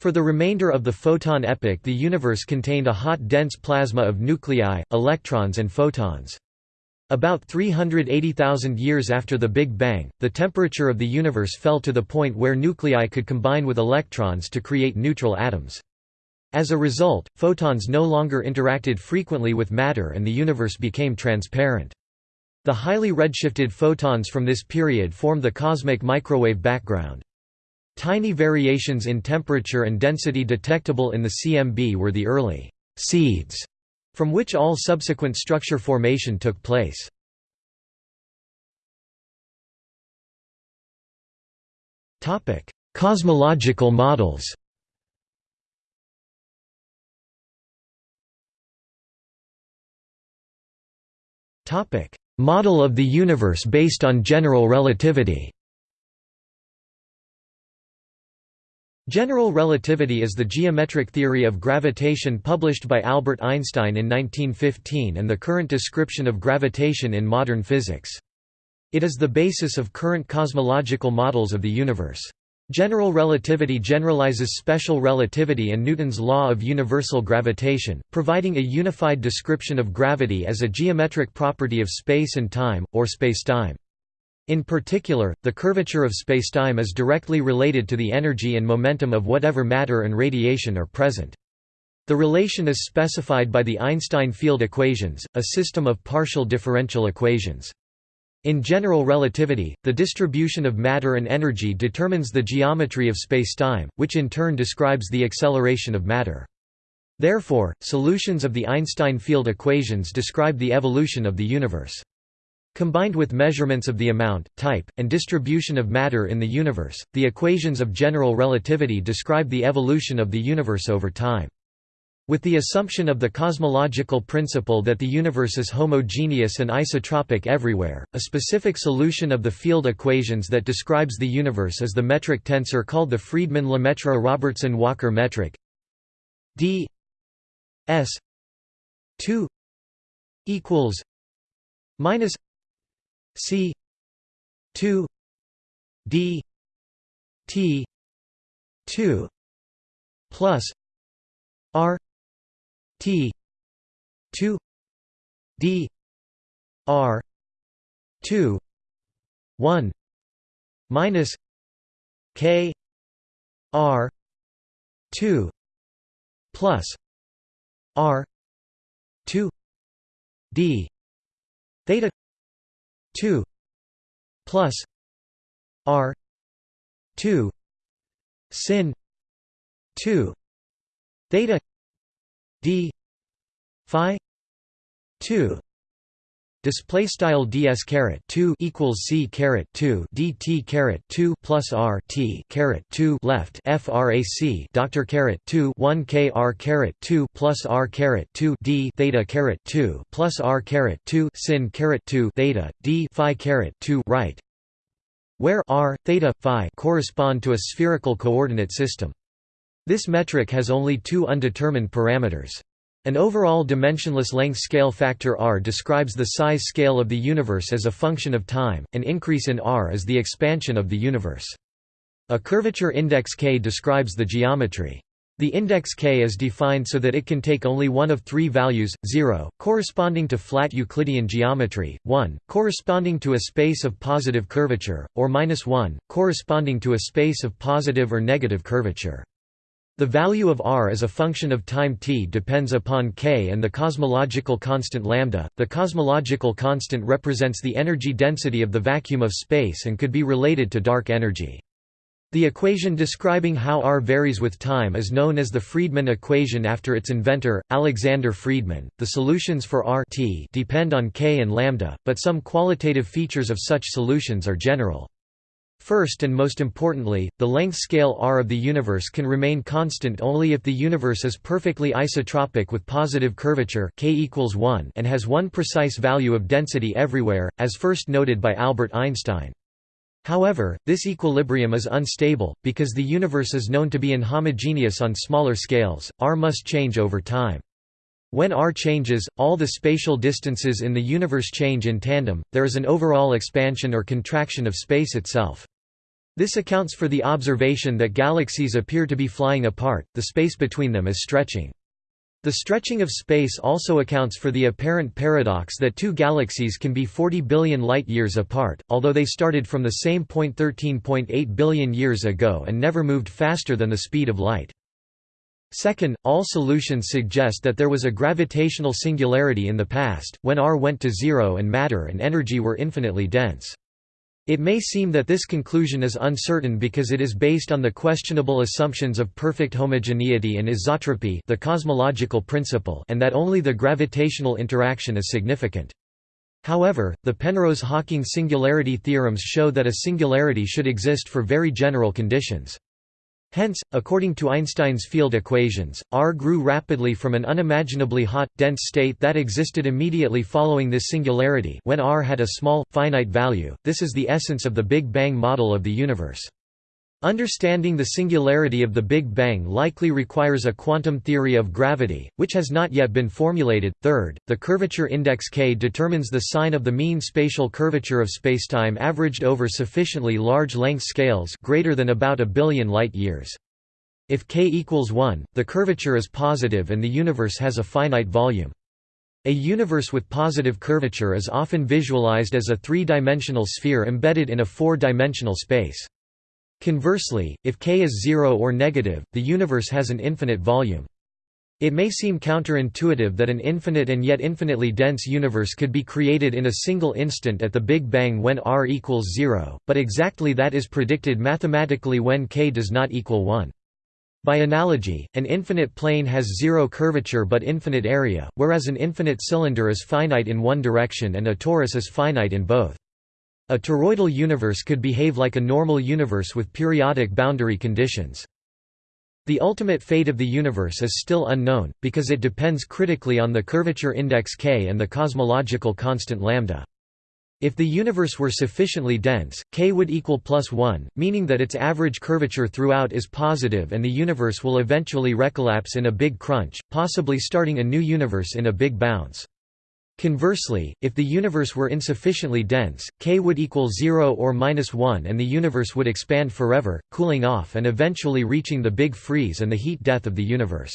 For the remainder of the photon epoch the universe contained a hot dense plasma of nuclei, electrons and photons. About 380,000 years after the Big Bang, the temperature of the universe fell to the point where nuclei could combine with electrons to create neutral atoms. As a result, photons no longer interacted frequently with matter and the universe became transparent. The highly redshifted photons from this period form the cosmic microwave background. Tiny variations in temperature and density detectable in the CMB were the early «seeds» from which all subsequent structure formation took place. Cosmological models Topic: Model of the universe based on general relativity General relativity is the geometric theory of gravitation published by Albert Einstein in 1915 and the current description of gravitation in modern physics. It is the basis of current cosmological models of the universe. General relativity generalizes special relativity and Newton's law of universal gravitation, providing a unified description of gravity as a geometric property of space and time, or spacetime. In particular, the curvature of spacetime is directly related to the energy and momentum of whatever matter and radiation are present. The relation is specified by the Einstein field equations, a system of partial differential equations. In general relativity, the distribution of matter and energy determines the geometry of spacetime, which in turn describes the acceleration of matter. Therefore, solutions of the Einstein field equations describe the evolution of the universe. Combined with measurements of the amount, type, and distribution of matter in the universe, the equations of general relativity describe the evolution of the universe over time. With the assumption of the cosmological principle that the universe is homogeneous and isotropic everywhere, a specific solution of the field equations that describes the universe is the metric tensor called the Friedmann-Lemaitre-Robertson-Walker metric. D s 2 equals minus c 2 d t 2 plus r T two D R two one minus K R two plus R two D theta two plus R two sin two theta d phi 2 display style ds caret 2 equals c caret 2 dt caret 2 plus r t caret 2 left frac doctor caret 2 1 kr caret 2 plus r caret 2 d theta caret 2 plus r caret 2 sin caret 2 theta d phi caret 2 right where r theta phi correspond to a spherical coordinate system this metric has only two undetermined parameters. An overall dimensionless length scale factor r describes the size scale of the universe as a function of time, an increase in r is the expansion of the universe. A curvature index k describes the geometry. The index k is defined so that it can take only one of three values, 0, corresponding to flat Euclidean geometry, 1, corresponding to a space of positive curvature, or minus 1, corresponding to a space of positive or negative curvature. The value of r as a function of time t depends upon k and the cosmological constant lambda. The cosmological constant represents the energy density of the vacuum of space and could be related to dark energy. The equation describing how r varies with time is known as the Friedmann equation after its inventor, Alexander Friedmann. The solutions for r t depend on k and lambda, but some qualitative features of such solutions are general. First and most importantly, the length scale r of the universe can remain constant only if the universe is perfectly isotropic with positive curvature k equals 1 and has one precise value of density everywhere, as first noted by Albert Einstein. However, this equilibrium is unstable, because the universe is known to be inhomogeneous on smaller scales, r must change over time. When r changes, all the spatial distances in the universe change in tandem, there is an overall expansion or contraction of space itself. This accounts for the observation that galaxies appear to be flying apart, the space between them is stretching. The stretching of space also accounts for the apparent paradox that two galaxies can be 40 billion light-years apart, although they started from the same point 13.8 billion years ago and never moved faster than the speed of light. Second, all solutions suggest that there was a gravitational singularity in the past, when r went to zero and matter and energy were infinitely dense. It may seem that this conclusion is uncertain because it is based on the questionable assumptions of perfect homogeneity and isotropy the cosmological principle and that only the gravitational interaction is significant. However, the Penrose–Hawking singularity theorems show that a singularity should exist for very general conditions. Hence, according to Einstein's field equations, R grew rapidly from an unimaginably hot, dense state that existed immediately following this singularity when R had a small, finite value. This is the essence of the Big Bang model of the universe. Understanding the singularity of the Big Bang likely requires a quantum theory of gravity, which has not yet been formulated. Third, the curvature index k determines the sign of the mean spatial curvature of spacetime averaged over sufficiently large length scales greater than about a billion light-years. If k equals 1, the curvature is positive and the universe has a finite volume. A universe with positive curvature is often visualized as a three-dimensional sphere embedded in a four-dimensional space. Conversely, if k is zero or negative, the universe has an infinite volume. It may seem counterintuitive that an infinite and yet infinitely dense universe could be created in a single instant at the Big Bang when r equals zero, but exactly that is predicted mathematically when k does not equal 1. By analogy, an infinite plane has zero curvature but infinite area, whereas an infinite cylinder is finite in one direction and a torus is finite in both. A toroidal universe could behave like a normal universe with periodic boundary conditions. The ultimate fate of the universe is still unknown, because it depends critically on the curvature index k and the cosmological constant lambda. If the universe were sufficiently dense, k would equal plus 1, meaning that its average curvature throughout is positive and the universe will eventually recollapse in a big crunch, possibly starting a new universe in a big bounce. Conversely, if the universe were insufficiently dense, k would equal 0 or minus 1 and the universe would expand forever, cooling off and eventually reaching the big freeze and the heat death of the universe.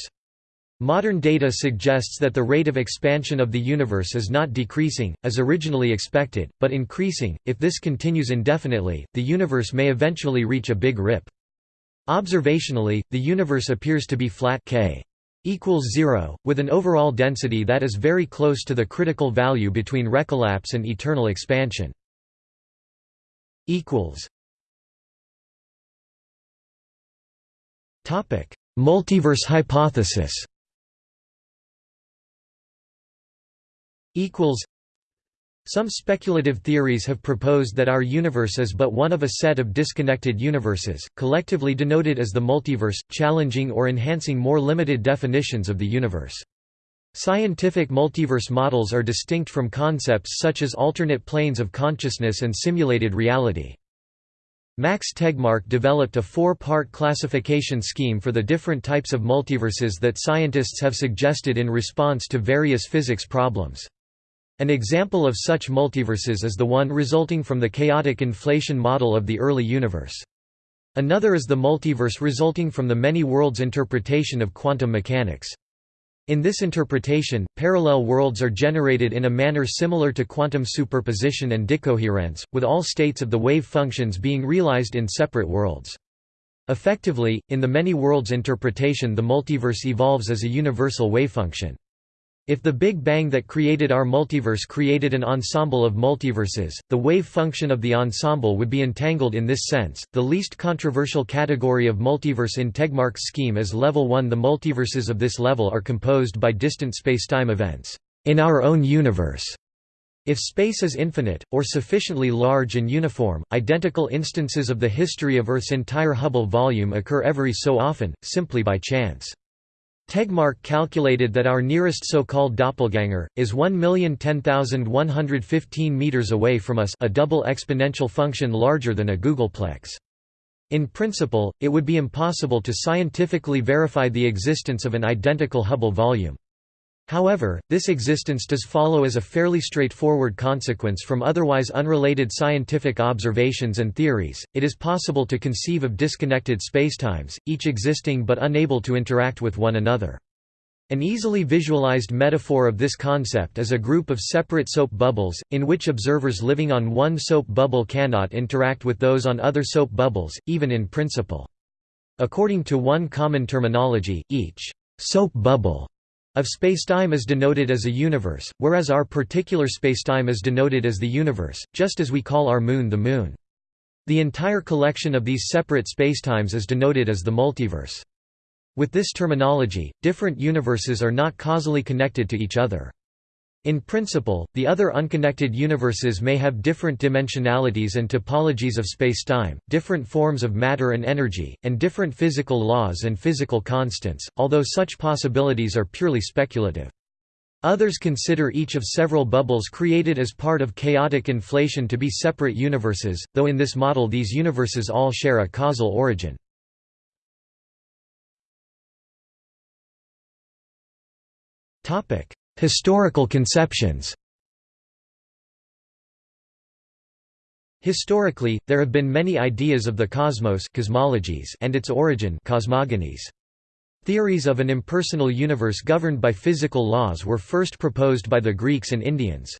Modern data suggests that the rate of expansion of the universe is not decreasing, as originally expected, but increasing. If this continues indefinitely, the universe may eventually reach a big rip. Observationally, the universe appears to be flat k equals 0, with an overall density that is very close to the critical value between recollapse and eternal expansion. Multiverse hypothesis some speculative theories have proposed that our universe is but one of a set of disconnected universes, collectively denoted as the multiverse, challenging or enhancing more limited definitions of the universe. Scientific multiverse models are distinct from concepts such as alternate planes of consciousness and simulated reality. Max Tegmark developed a four-part classification scheme for the different types of multiverses that scientists have suggested in response to various physics problems. An example of such multiverses is the one resulting from the chaotic inflation model of the early universe. Another is the multiverse resulting from the many worlds interpretation of quantum mechanics. In this interpretation, parallel worlds are generated in a manner similar to quantum superposition and decoherence, with all states of the wave functions being realized in separate worlds. Effectively, in the many worlds interpretation the multiverse evolves as a universal wavefunction. If the Big Bang that created our multiverse created an ensemble of multiverses, the wave function of the ensemble would be entangled in this sense. The least controversial category of multiverse in Tegmark's scheme is level 1. The multiverses of this level are composed by distant spacetime events in our own universe. If space is infinite, or sufficiently large and uniform, identical instances of the history of Earth's entire Hubble volume occur every so often, simply by chance. Tegmark calculated that our nearest so-called doppelganger, is 1,010,115 meters away from us a double exponential function larger than a googolplex. In principle, it would be impossible to scientifically verify the existence of an identical Hubble volume. However, this existence does follow as a fairly straightforward consequence from otherwise unrelated scientific observations and theories. It is possible to conceive of disconnected spacetimes, each existing but unable to interact with one another. An easily visualized metaphor of this concept is a group of separate soap bubbles, in which observers living on one soap bubble cannot interact with those on other soap bubbles, even in principle. According to one common terminology, each soap bubble of spacetime is denoted as a universe, whereas our particular spacetime is denoted as the universe, just as we call our Moon the Moon. The entire collection of these separate spacetimes is denoted as the multiverse. With this terminology, different universes are not causally connected to each other. In principle, the other unconnected universes may have different dimensionalities and topologies of spacetime, different forms of matter and energy, and different physical laws and physical constants, although such possibilities are purely speculative. Others consider each of several bubbles created as part of chaotic inflation to be separate universes, though in this model these universes all share a causal origin. Topic: Historical conceptions Historically, there have been many ideas of the cosmos cosmologies and its origin cosmogonies. Theories of an impersonal universe governed by physical laws were first proposed by the Greeks and Indians.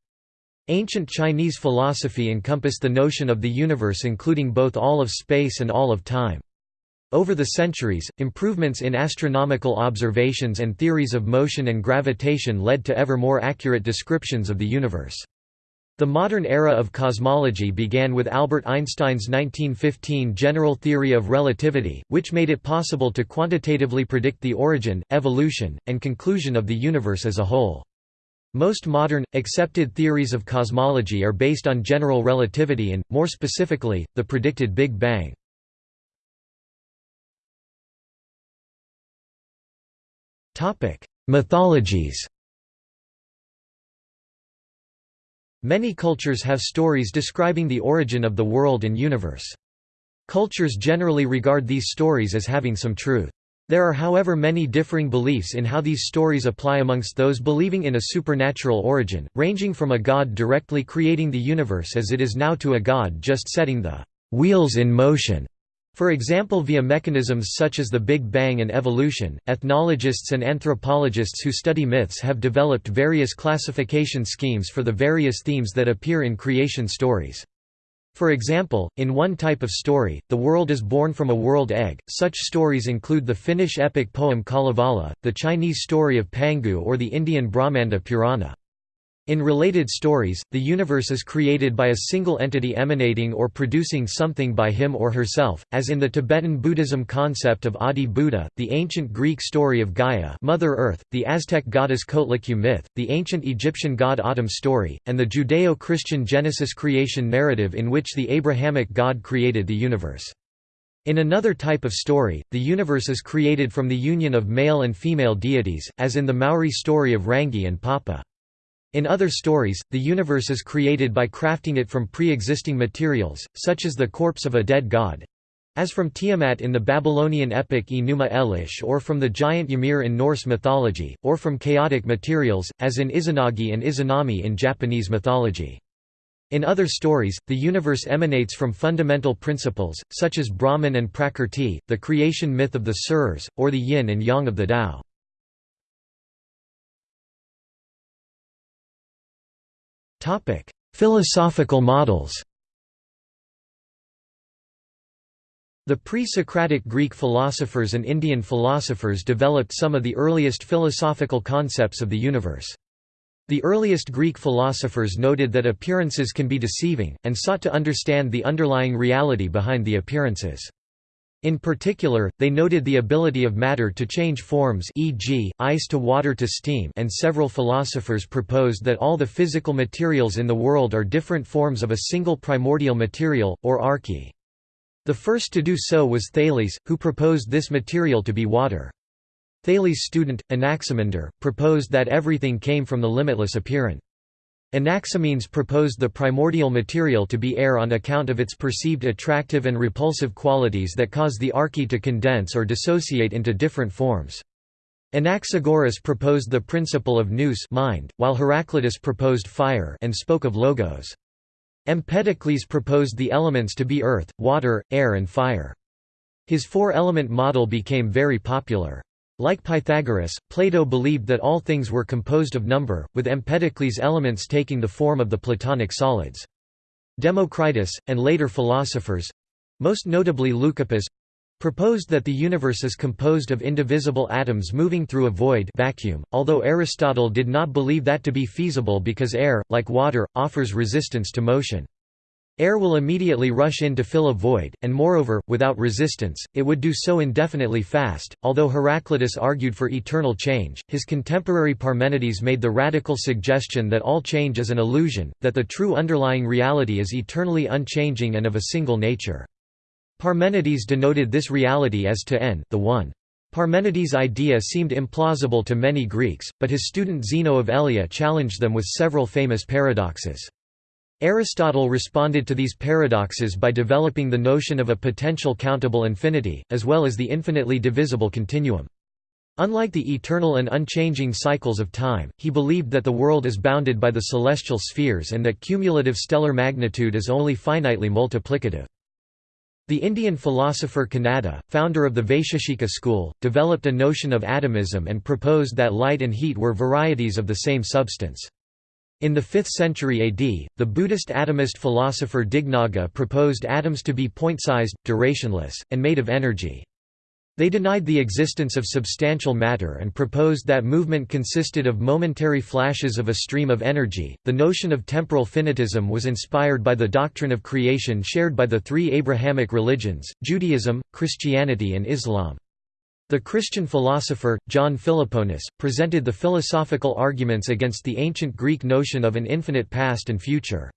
Ancient Chinese philosophy encompassed the notion of the universe including both all of space and all of time. Over the centuries, improvements in astronomical observations and theories of motion and gravitation led to ever more accurate descriptions of the universe. The modern era of cosmology began with Albert Einstein's 1915 general theory of relativity, which made it possible to quantitatively predict the origin, evolution, and conclusion of the universe as a whole. Most modern, accepted theories of cosmology are based on general relativity and, more specifically, the predicted Big Bang. Mythologies Many cultures have stories describing the origin of the world and universe. Cultures generally regard these stories as having some truth. There are however many differing beliefs in how these stories apply amongst those believing in a supernatural origin, ranging from a god directly creating the universe as it is now to a god just setting the wheels in motion. For example via mechanisms such as the Big Bang and evolution, ethnologists and anthropologists who study myths have developed various classification schemes for the various themes that appear in creation stories. For example, in one type of story, the world is born from a world egg. Such stories include the Finnish epic poem Kalevala, the Chinese story of Pangu, or the Indian Brahmanda Purana. In related stories, the universe is created by a single entity emanating or producing something by him or herself, as in the Tibetan Buddhism concept of Adi Buddha, the ancient Greek story of Gaia Mother Earth, the Aztec goddess Coatlicue myth, the ancient Egyptian god Atum story, and the Judeo-Christian Genesis creation narrative in which the Abrahamic God created the universe. In another type of story, the universe is created from the union of male and female deities, as in the Maori story of Rangi and Papa. In other stories, the universe is created by crafting it from pre-existing materials, such as the corpse of a dead god, as from Tiamat in the Babylonian epic Enuma Elish or from the giant Ymir in Norse mythology, or from chaotic materials, as in Izanagi and Izanami in Japanese mythology. In other stories, the universe emanates from fundamental principles, such as Brahman and Prakrti, the creation myth of the Serers, or the yin and yang of the Tao. Topic: Philosophical models. The pre-Socratic Greek philosophers and Indian philosophers developed some of the earliest philosophical concepts of the universe. The earliest Greek philosophers noted that appearances can be deceiving, and sought to understand the underlying reality behind the appearances. In particular, they noted the ability of matter to change forms e.g., ice to water to steam and several philosophers proposed that all the physical materials in the world are different forms of a single primordial material, or arche. The first to do so was Thales, who proposed this material to be water. Thales' student, Anaximander, proposed that everything came from the limitless apeiron. Anaximenes proposed the primordial material to be air on account of its perceived attractive and repulsive qualities that cause the arche to condense or dissociate into different forms. Anaxagoras proposed the principle of nous mind, while Heraclitus proposed fire and spoke of logos. Empedocles proposed the elements to be earth, water, air and fire. His four-element model became very popular. Like Pythagoras, Plato believed that all things were composed of number, with Empedocles' elements taking the form of the Platonic solids. Democritus, and later philosophers—most notably Leucippus, proposed that the universe is composed of indivisible atoms moving through a void vacuum, although Aristotle did not believe that to be feasible because air, like water, offers resistance to motion. Air will immediately rush in to fill a void, and moreover, without resistance, it would do so indefinitely fast. Although Heraclitus argued for eternal change, his contemporary Parmenides made the radical suggestion that all change is an illusion, that the true underlying reality is eternally unchanging and of a single nature. Parmenides denoted this reality as to n the one. Parmenides' idea seemed implausible to many Greeks, but his student Zeno of Elea challenged them with several famous paradoxes. Aristotle responded to these paradoxes by developing the notion of a potential countable infinity, as well as the infinitely divisible continuum. Unlike the eternal and unchanging cycles of time, he believed that the world is bounded by the celestial spheres and that cumulative stellar magnitude is only finitely multiplicative. The Indian philosopher Kanada, founder of the Vaisheshika school, developed a notion of atomism and proposed that light and heat were varieties of the same substance. In the 5th century AD, the Buddhist atomist philosopher Dignaga proposed atoms to be point-sized, durationless, and made of energy. They denied the existence of substantial matter and proposed that movement consisted of momentary flashes of a stream of energy. The notion of temporal finitism was inspired by the doctrine of creation shared by the three Abrahamic religions Judaism, Christianity, and Islam. The Christian philosopher, John Philoponus, presented the philosophical arguments against the ancient Greek notion of an infinite past and future.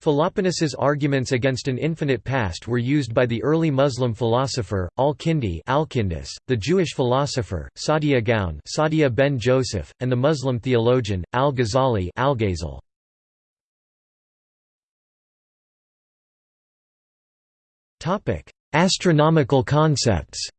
Philoponus's arguments against an infinite past were used by the early Muslim philosopher, al-Kindi the Jewish philosopher, Saadia Gaon Saadia ben Joseph, and the Muslim theologian, al-Ghazali al Astronomical concepts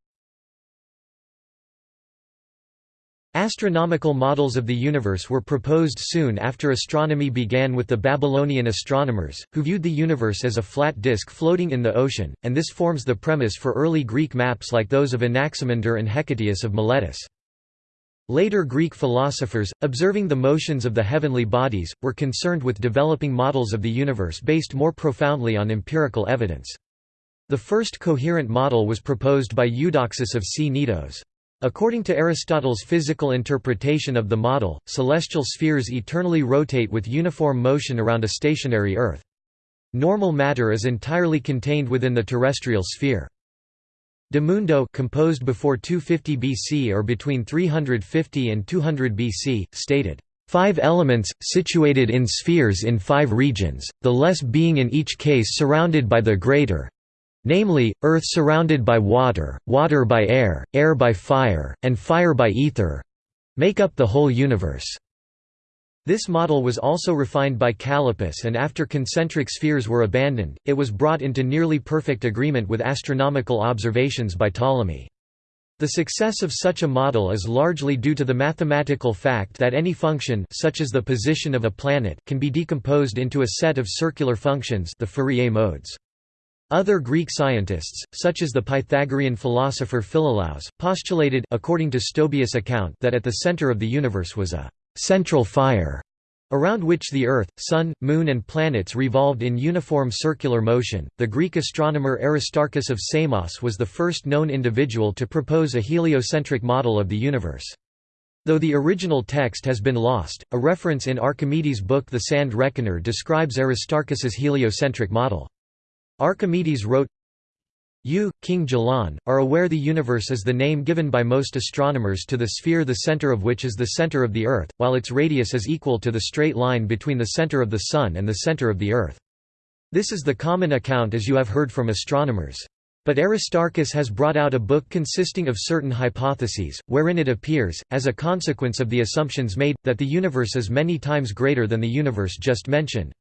Astronomical models of the universe were proposed soon after astronomy began with the Babylonian astronomers, who viewed the universe as a flat disk floating in the ocean, and this forms the premise for early Greek maps like those of Anaximander and Hecataeus of Miletus. Later Greek philosophers, observing the motions of the heavenly bodies, were concerned with developing models of the universe based more profoundly on empirical evidence. The first coherent model was proposed by Eudoxus of Cnidos. According to Aristotle's physical interpretation of the model, celestial spheres eternally rotate with uniform motion around a stationary Earth. Normal matter is entirely contained within the terrestrial sphere. De Mundo composed before 250 BC or between 350 and 200 BC, stated, Five elements, situated in spheres in five regions, the less being in each case surrounded by the greater, namely, earth surrounded by water, water by air, air by fire, and fire by ether—make up the whole universe. This model was also refined by Callippus and after concentric spheres were abandoned, it was brought into nearly perfect agreement with astronomical observations by Ptolemy. The success of such a model is largely due to the mathematical fact that any function such as the position of a planet can be decomposed into a set of circular functions the Fourier modes. Other Greek scientists, such as the Pythagorean philosopher Philolaus, postulated according to Stobaeus' account that at the center of the universe was a «central fire» around which the Earth, Sun, Moon and planets revolved in uniform circular motion. The Greek astronomer Aristarchus of Samos was the first known individual to propose a heliocentric model of the universe. Though the original text has been lost, a reference in Archimedes' book The Sand Reckoner describes Aristarchus's heliocentric model. Archimedes wrote, You, King Gelon, are aware the universe is the name given by most astronomers to the sphere the center of which is the center of the Earth, while its radius is equal to the straight line between the center of the Sun and the center of the Earth. This is the common account as you have heard from astronomers. But Aristarchus has brought out a book consisting of certain hypotheses, wherein it appears, as a consequence of the assumptions made, that the universe is many times greater than the universe just mentioned.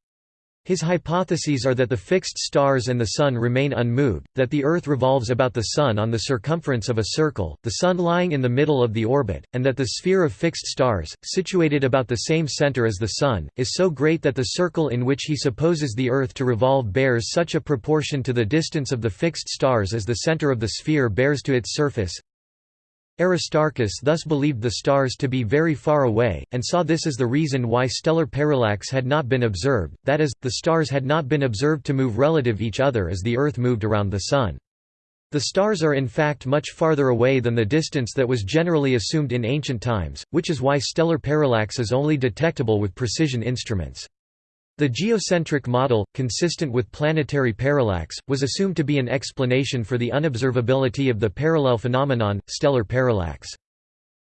His hypotheses are that the fixed stars and the Sun remain unmoved, that the Earth revolves about the Sun on the circumference of a circle, the Sun lying in the middle of the orbit, and that the sphere of fixed stars, situated about the same center as the Sun, is so great that the circle in which he supposes the Earth to revolve bears such a proportion to the distance of the fixed stars as the center of the sphere bears to its surface, Aristarchus thus believed the stars to be very far away, and saw this as the reason why stellar parallax had not been observed, that is, the stars had not been observed to move relative each other as the Earth moved around the Sun. The stars are in fact much farther away than the distance that was generally assumed in ancient times, which is why stellar parallax is only detectable with precision instruments. The geocentric model, consistent with planetary parallax, was assumed to be an explanation for the unobservability of the parallel phenomenon, stellar parallax.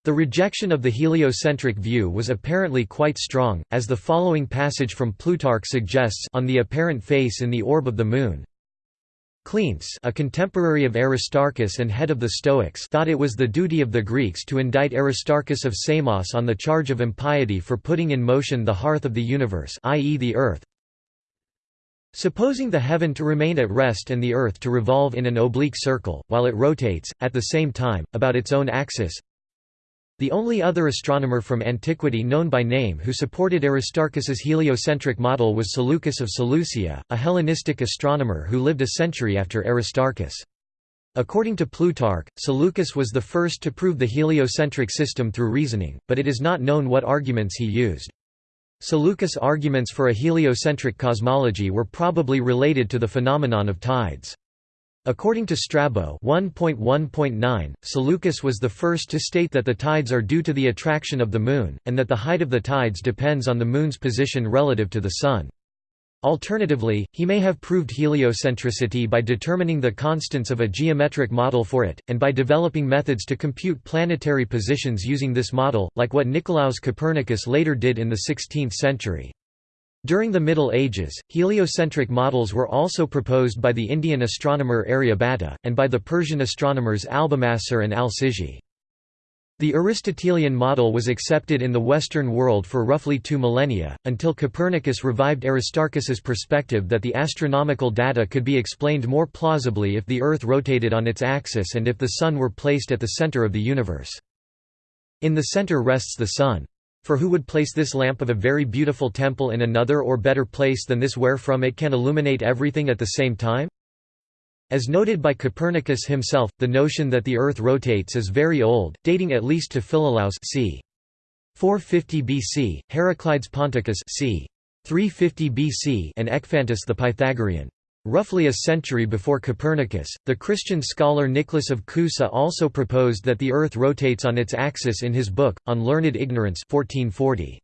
The rejection of the heliocentric view was apparently quite strong, as the following passage from Plutarch suggests on the apparent face in the orb of the Moon, Cleanthes a contemporary of Aristarchus and head of the Stoics thought it was the duty of the Greeks to indict Aristarchus of Samos on the charge of impiety for putting in motion the hearth of the universe i.e. the earth. Supposing the heaven to remain at rest and the earth to revolve in an oblique circle, while it rotates, at the same time, about its own axis, the only other astronomer from antiquity known by name who supported Aristarchus's heliocentric model was Seleucus of Seleucia, a Hellenistic astronomer who lived a century after Aristarchus. According to Plutarch, Seleucus was the first to prove the heliocentric system through reasoning, but it is not known what arguments he used. Seleucus' arguments for a heliocentric cosmology were probably related to the phenomenon of tides. According to Strabo 1.1.9, Seleucus was the first to state that the tides are due to the attraction of the Moon, and that the height of the tides depends on the Moon's position relative to the Sun. Alternatively, he may have proved heliocentricity by determining the constants of a geometric model for it, and by developing methods to compute planetary positions using this model, like what Nicolaus Copernicus later did in the 16th century. During the Middle Ages, heliocentric models were also proposed by the Indian astronomer Aryabhata, and by the Persian astronomers Albumassar and al-Sijzi. The Aristotelian model was accepted in the Western world for roughly two millennia, until Copernicus revived Aristarchus's perspective that the astronomical data could be explained more plausibly if the Earth rotated on its axis and if the Sun were placed at the center of the universe. In the center rests the Sun. For who would place this lamp of a very beautiful temple in another or better place than this wherefrom it can illuminate everything at the same time? As noted by Copernicus himself, the notion that the Earth rotates is very old, dating at least to Philolaus c. 450 BC, Heraclides Ponticus c. 350 BC and Ecphantus the Pythagorean. Roughly a century before Copernicus, the Christian scholar Nicholas of Cusa also proposed that the Earth rotates on its axis in his book, On Learned Ignorance 1440.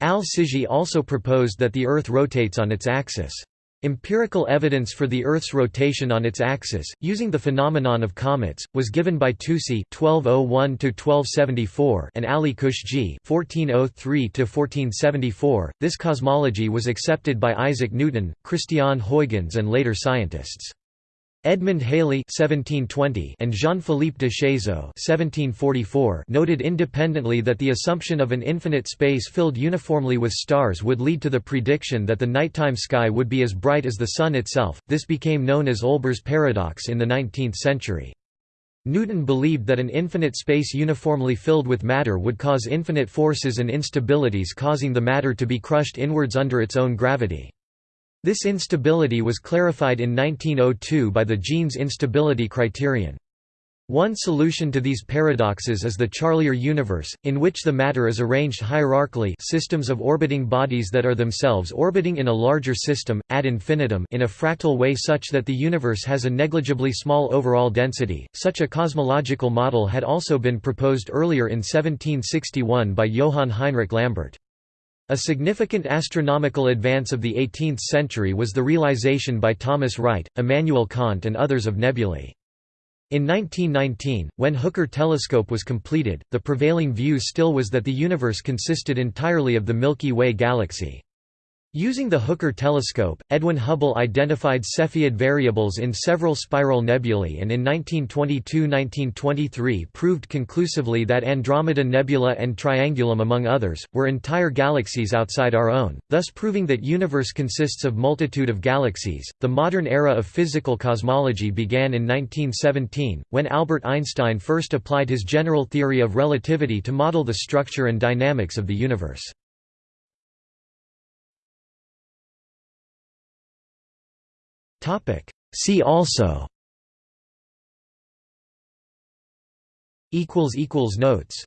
Al-Sijzi also proposed that the Earth rotates on its axis. Empirical evidence for the Earth's rotation on its axis, using the phenomenon of comets, was given by Tusi (1201–1274) and Ali Qushji (1403–1474). This cosmology was accepted by Isaac Newton, Christiaan Huygens, and later scientists. Edmund Halley (1720) and Jean-Philippe de Chéseaux (1744) noted independently that the assumption of an infinite space filled uniformly with stars would lead to the prediction that the nighttime sky would be as bright as the sun itself. This became known as Olbers' paradox in the 19th century. Newton believed that an infinite space uniformly filled with matter would cause infinite forces and instabilities causing the matter to be crushed inwards under its own gravity. This instability was clarified in 1902 by the Jeans instability criterion. One solution to these paradoxes is the Charlier universe, in which the matter is arranged hierarchically systems of orbiting bodies that are themselves orbiting in a larger system, ad infinitum in a fractal way such that the universe has a negligibly small overall density. Such a cosmological model had also been proposed earlier in 1761 by Johann Heinrich Lambert. A significant astronomical advance of the 18th century was the realization by Thomas Wright, Immanuel Kant and others of nebulae. In 1919, when Hooker telescope was completed, the prevailing view still was that the universe consisted entirely of the Milky Way galaxy. Using the Hooker telescope, Edwin Hubble identified Cepheid variables in several spiral nebulae and in 1922–1923 proved conclusively that Andromeda Nebula and Triangulum among others, were entire galaxies outside our own, thus proving that universe consists of multitude of galaxies. The modern era of physical cosmology began in 1917, when Albert Einstein first applied his general theory of relativity to model the structure and dynamics of the universe. See also. Notes